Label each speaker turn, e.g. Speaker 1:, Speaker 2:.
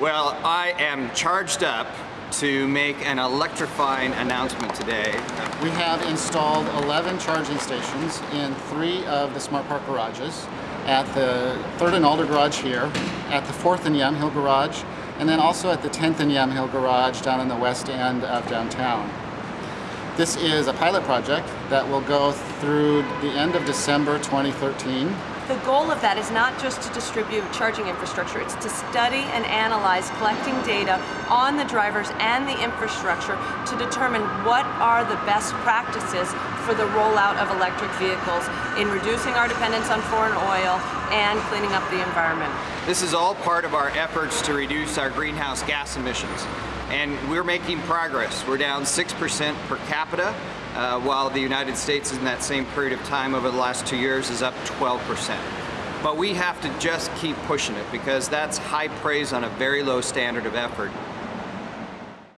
Speaker 1: Well, I am charged up to make an electrifying announcement today.
Speaker 2: We have installed 11 charging stations in three of the Smart Park garages, at the 3rd and Alder garage here, at the 4th and Yamhill garage, and then also at the 10th and Yamhill garage down in the west end of downtown. This is a pilot project that will go through the end of December 2013
Speaker 3: the goal of that is not just to distribute charging infrastructure, it's to study and analyze collecting data on the drivers and the infrastructure to determine what are the best practices for the rollout of electric vehicles in reducing our dependence on foreign oil and cleaning up the environment.
Speaker 1: This is all part of our efforts to reduce our greenhouse gas emissions. And we're making progress. We're down 6% per capita uh, while the United States in that same period of time over the last two years is up 12%. But we have to just keep pushing it because that's high praise on a very low standard of effort.